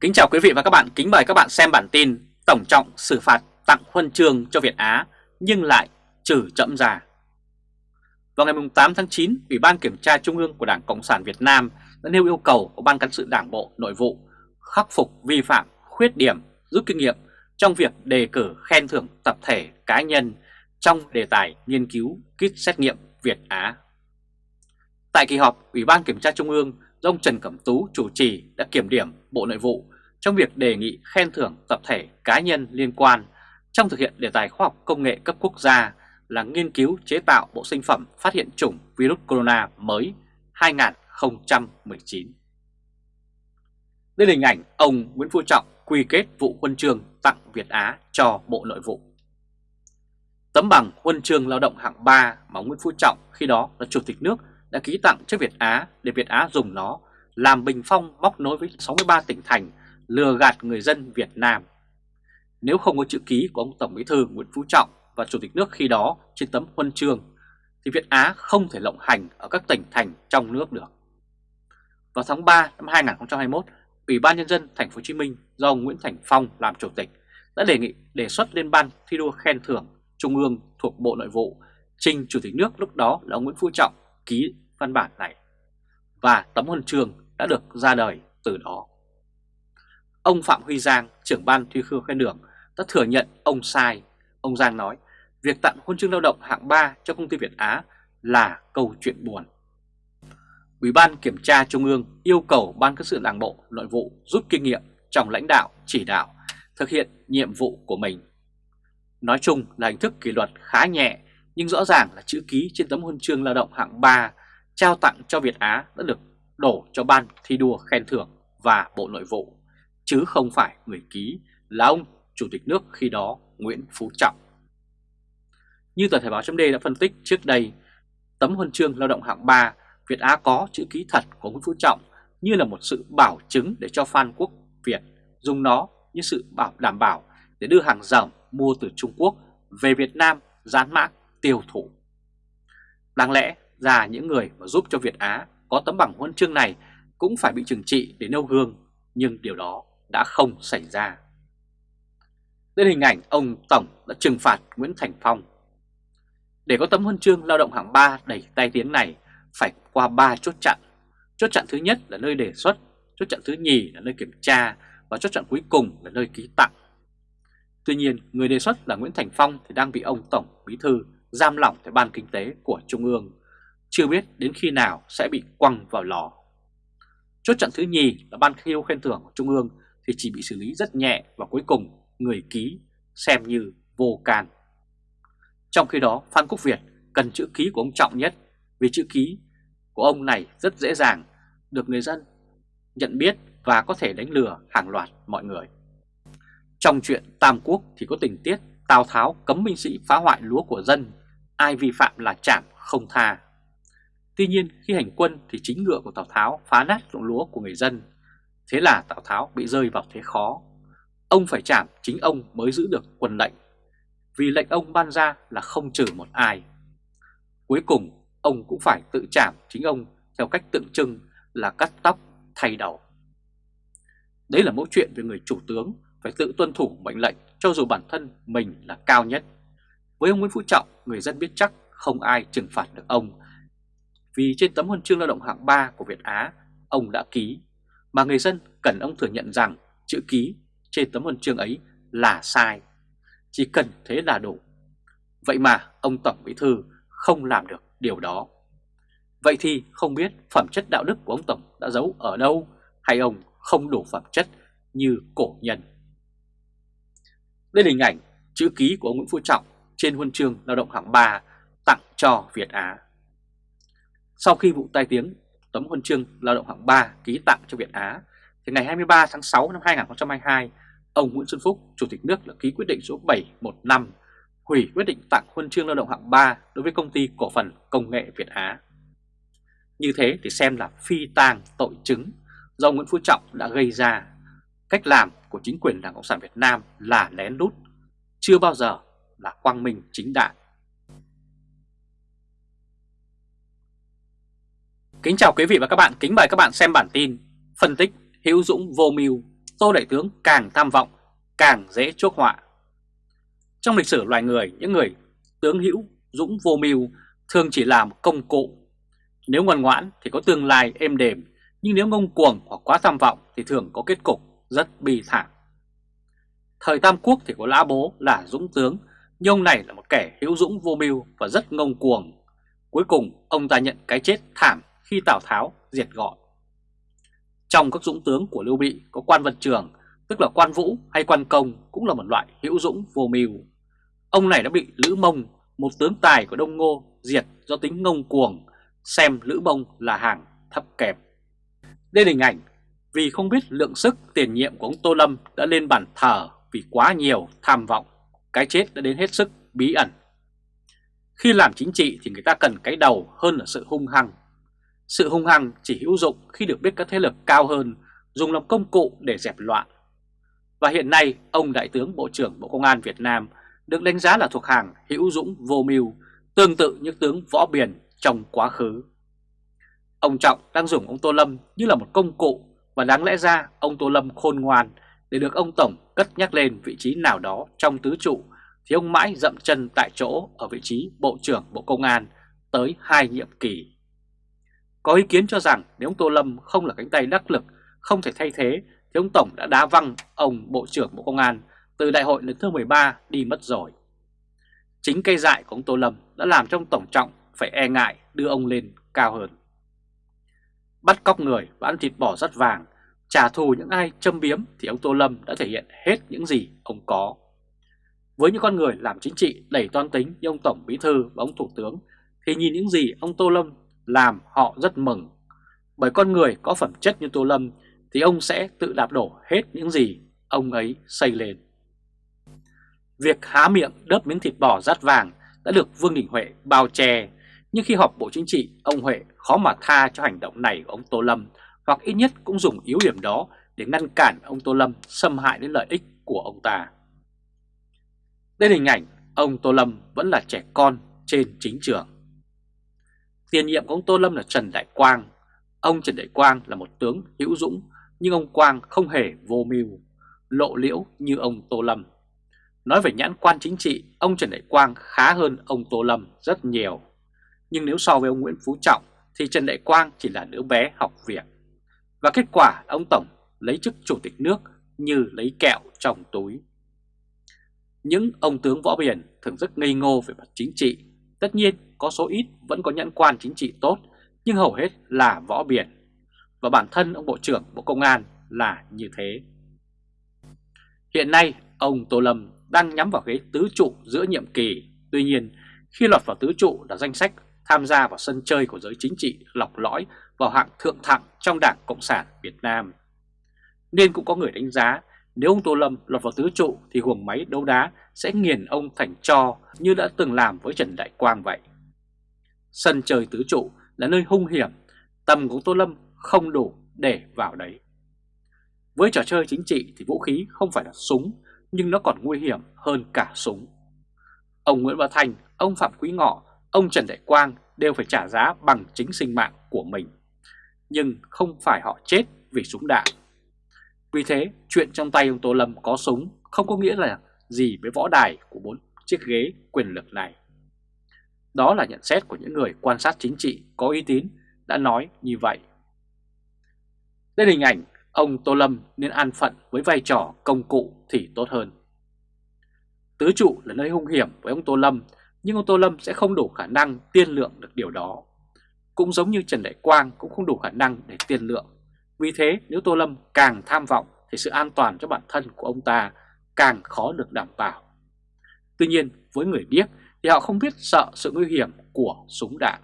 Kính chào quý vị và các bạn, kính mời các bạn xem bản tin Tổng trọng xử phạt tặng huân chương cho Việt Á nhưng lại trừ chậm già Vào ngày 8 tháng 9, Ủy ban Kiểm tra Trung ương của Đảng Cộng sản Việt Nam đã nêu yêu cầu của Ban Cán sự Đảng Bộ Nội vụ khắc phục vi phạm, khuyết điểm, rút kinh nghiệm trong việc đề cử khen thưởng tập thể cá nhân trong đề tài nghiên cứu kit xét nghiệm Việt Á. Tại kỳ họp, Ủy ban Kiểm tra Trung ương do ông Trần Cẩm Tú chủ trì đã kiểm điểm Bộ Nội vụ trong việc đề nghị khen thưởng tập thể cá nhân liên quan trong thực hiện đề tài khoa học công nghệ cấp quốc gia là nghiên cứu chế tạo bộ sinh phẩm phát hiện chủng virus corona mới 2019. Đây là hình ảnh ông Nguyễn Phú Trọng quy kết vụ huân chương tặng Việt Á cho Bộ Nội vụ. Tấm bằng huân chương lao động hạng 3 mà Nguyễn Phú Trọng khi đó là Chủ tịch nước đã ký tặng cho Việt Á để Việt Á dùng nó làm bình phong móc nối với 63 tỉnh thành lừa gạt người dân Việt Nam. Nếu không có chữ ký của ông Tổng Bí thư Nguyễn Phú Trọng và Chủ tịch nước khi đó trên tấm huân chương, thì Việt Á không thể lộng hành ở các tỉnh thành trong nước được. Vào tháng 3 năm 2021, Ủy ban Nhân dân Thành phố Hồ Chí Minh do ông Nguyễn Thành Phong làm chủ tịch đã đề nghị đề xuất lên ban thi đua khen thưởng Trung ương thuộc Bộ Nội vụ trình Chủ tịch nước lúc đó là ông Nguyễn Phú Trọng ký văn bản này và tấm huân chương đã được ra đời từ đó. Ông Phạm Huy Giang, trưởng ban thi đua khen thưởng đã thừa nhận ông sai. Ông Giang nói, việc tặng huân chương lao động hạng 3 cho công ty Việt Á là câu chuyện buồn. Ủy ban Kiểm tra Trung ương yêu cầu Ban Cán sự Đảng Bộ Nội vụ rút kinh nghiệm trong lãnh đạo, chỉ đạo, thực hiện nhiệm vụ của mình. Nói chung là hình thức kỷ luật khá nhẹ, nhưng rõ ràng là chữ ký trên tấm huân chương lao động hạng 3 trao tặng cho Việt Á đã được đổ cho Ban thi đua khen thưởng và Bộ Nội vụ chứ không phải người ký là ông Chủ tịch nước khi đó Nguyễn Phú Trọng. Như tờ Thời báo chấm đã phân tích trước đây, tấm huân chương lao động hạng 3 Việt Á có chữ ký thật của Nguyễn Phú Trọng như là một sự bảo chứng để cho Phan Quốc Việt dùng nó như sự bảo đảm bảo để đưa hàng ròng mua từ Trung Quốc về Việt Nam dán mã tiêu thụ. Đáng lẽ ra những người mà giúp cho Việt Á có tấm bằng huân chương này cũng phải bị trừng trị để nêu gương, nhưng điều đó đã không xảy ra. Đến hình ảnh ông Tổng đã trừng phạt Nguyễn Thành Phong. Để có tấm huân chương lao động hạng 3 đầy tai tiếng này phải qua 3 chốt chặn. Chốt chặn thứ nhất là nơi đề xuất, chốt chặn thứ nhì là nơi kiểm tra và chốt chặn cuối cùng là nơi ký tặng. Tuy nhiên, người đề xuất là Nguyễn Thành Phong thì đang bị ông Tổng Bí Thư giam lỏng tại Ban Kinh tế của Trung ương, chưa biết đến khi nào sẽ bị quăng vào lò. Chốt chặn thứ nhì là Ban khiêu khen thưởng của Trung ương thì chỉ bị xử lý rất nhẹ và cuối cùng người ký xem như vô can. Trong khi đó Phan Quốc Việt cần chữ ký của ông Trọng nhất vì chữ ký của ông này rất dễ dàng được người dân nhận biết và có thể đánh lừa hàng loạt mọi người. Trong chuyện Tam Quốc thì có tình tiết Tào Tháo cấm binh sĩ phá hoại lúa của dân, ai vi phạm là chạm không tha. Tuy nhiên khi hành quân thì chính ngựa của Tào Tháo phá nát ruộng lúa của người dân Thế là Tào Tháo bị rơi vào thế khó. Ông phải chạm chính ông mới giữ được quân lệnh. Vì lệnh ông ban ra là không trừ một ai. Cuối cùng ông cũng phải tự chạm chính ông theo cách tượng trưng là cắt tóc thay đầu. Đấy là mẫu chuyện về người chủ tướng phải tự tuân thủ mệnh lệnh cho dù bản thân mình là cao nhất. Với ông Nguyễn Phú Trọng, người dân biết chắc không ai trừng phạt được ông. Vì trên tấm huân chương lao động hạng 3 của Việt Á, ông đã ký mà người dân cần ông thừa nhận rằng chữ ký trên tấm huân chương ấy là sai. Chỉ cần thế là đủ. Vậy mà ông Tổng Bí Thư không làm được điều đó. Vậy thì không biết phẩm chất đạo đức của ông Tổng đã giấu ở đâu hay ông không đủ phẩm chất như cổ nhân. Đây là hình ảnh chữ ký của ông Nguyễn Phú Trọng trên huân chương lao động hạng 3 tặng cho Việt Á. Sau khi vụ tai tiếng tấm huân chương lao động hạng 3 ký tặng cho Việt Á, thì ngày 23 tháng 6 năm 2022, ông Nguyễn Xuân Phúc, Chủ tịch nước đã ký quyết định số 715 hủy quyết định tặng huân chương lao động hạng 3 đối với công ty cổ phần công nghệ Việt Á. Như thế thì xem là phi tang tội chứng do Nguyễn Phú Trọng đã gây ra. Cách làm của chính quyền Đảng Cộng sản Việt Nam là lén lút, chưa bao giờ là quang minh chính đại. Kính chào quý vị và các bạn, kính mời các bạn xem bản tin Phân tích Hữu Dũng vô mưu Tô Đại Tướng càng tham vọng, càng dễ chuốc họa. Trong lịch sử loài người, những người tướng hữu, dũng vô mưu thường chỉ làm công cụ. Nếu ngoan ngoãn thì có tương lai êm đềm, nhưng nếu ngông cuồng hoặc quá tham vọng thì thường có kết cục rất bi thảm. Thời Tam Quốc thì có Lã Bố là dũng tướng, nhưng ông này là một kẻ hữu dũng vô mưu và rất ngông cuồng. Cuối cùng ông ta nhận cái chết thảm khi Tào Tháo diệt gọn. Trong các dũng tướng của Lưu Bị có quan văn trường, tức là quan vũ hay quan công cũng là một loại hữu dũng vô mưu. Ông này đã bị Lữ Mông, một tướng tài của Đông Ngô, diệt do tính ngông cuồng, xem Lữ Mông là hàng thấp kém. Đây là hình ảnh vì không biết lượng sức tiền nhiệm của ông Tô Lâm đã lên bàn thờ vì quá nhiều tham vọng, cái chết đã đến hết sức bí ẩn. Khi làm chính trị thì người ta cần cái đầu hơn là sự hung hăng. Sự hung hăng chỉ hữu dụng khi được biết các thế lực cao hơn dùng làm công cụ để dẹp loạn. Và hiện nay ông Đại tướng Bộ trưởng Bộ Công an Việt Nam được đánh giá là thuộc hàng hữu dũng vô mưu, tương tự như tướng Võ Biển trong quá khứ. Ông Trọng đang dùng ông Tô Lâm như là một công cụ và đáng lẽ ra ông Tô Lâm khôn ngoan để được ông Tổng cất nhắc lên vị trí nào đó trong tứ trụ thì ông mãi dậm chân tại chỗ ở vị trí Bộ trưởng Bộ Công an tới hai nhiệm kỳ. Có ý kiến cho rằng nếu ông Tô Lâm không là cánh tay đắc lực, không thể thay thế thì ông Tổng đã đá văng ông Bộ trưởng Bộ Công an từ đại hội lần thứ 13 đi mất rồi. Chính cây dại của ông Tô Lâm đã làm cho ông Tổng Trọng phải e ngại đưa ông lên cao hơn. Bắt cóc người và ăn thịt bò rất vàng, trả thù những ai châm biếm thì ông Tô Lâm đã thể hiện hết những gì ông có. Với những con người làm chính trị đầy toan tính như ông Tổng Bí Thư và ông Thủ tướng thì nhìn những gì ông Tô Lâm làm họ rất mừng. Bởi con người có phẩm chất như Tô Lâm thì ông sẽ tự đạp đổ hết những gì ông ấy xây lên. Việc há miệng đớp miếng thịt bò rát vàng đã được Vương Đình Huệ bao che, nhưng khi họp Bộ Chính trị, ông Huệ khó mà tha cho hành động này của ông Tô Lâm, hoặc ít nhất cũng dùng yếu điểm đó để ngăn cản ông Tô Lâm xâm hại đến lợi ích của ông ta. Đây là hình ảnh ông Tô Lâm vẫn là trẻ con trên chính trường. Tiền nhiệm của ông Tô Lâm là Trần Đại Quang. Ông Trần Đại Quang là một tướng hữu dũng, nhưng ông Quang không hề vô mưu, lộ liễu như ông Tô Lâm. Nói về nhãn quan chính trị, ông Trần Đại Quang khá hơn ông Tô Lâm rất nhiều. Nhưng nếu so với ông Nguyễn Phú Trọng thì Trần Đại Quang chỉ là đứa bé học việc. Và kết quả ông Tổng lấy chức chủ tịch nước như lấy kẹo trong túi. Những ông tướng võ biển thường rất ngây ngô về mặt chính trị. Tất nhiên có số ít vẫn có nhãn quan chính trị tốt, nhưng hầu hết là võ biển. Và bản thân ông Bộ trưởng Bộ Công an là như thế. Hiện nay, ông Tô Lâm đang nhắm vào ghế tứ trụ giữa nhiệm kỳ. Tuy nhiên, khi lọt vào tứ trụ là danh sách tham gia vào sân chơi của giới chính trị lọc lõi vào hạng thượng thặng trong Đảng Cộng sản Việt Nam. Nên cũng có người đánh giá nếu ông Tô Lâm lọt vào tứ trụ thì huồng máy đấu đá sẽ nghiền ông thành cho như đã từng làm với Trần Đại Quang vậy. Sân trời tứ trụ là nơi hung hiểm, tầm của Tô Lâm không đủ để vào đấy. Với trò chơi chính trị thì vũ khí không phải là súng nhưng nó còn nguy hiểm hơn cả súng. Ông Nguyễn Bá Thành, ông Phạm Quý Ngọ, ông Trần Đại Quang đều phải trả giá bằng chính sinh mạng của mình. Nhưng không phải họ chết vì súng đạn. Vì thế, chuyện trong tay ông Tô Lâm có súng không có nghĩa là gì với võ đài của bốn chiếc ghế quyền lực này. Đó là nhận xét của những người quan sát chính trị có uy tín đã nói như vậy. Đây hình ảnh ông Tô Lâm nên an phận với vai trò công cụ thì tốt hơn. Tứ trụ là nơi hung hiểm với ông Tô Lâm, nhưng ông Tô Lâm sẽ không đủ khả năng tiên lượng được điều đó. Cũng giống như Trần Đại Quang cũng không đủ khả năng để tiên lượng. Vì thế nếu Tô Lâm càng tham vọng thì sự an toàn cho bản thân của ông ta càng khó được đảm bảo. Tuy nhiên với người điếc thì họ không biết sợ sự nguy hiểm của súng đạn.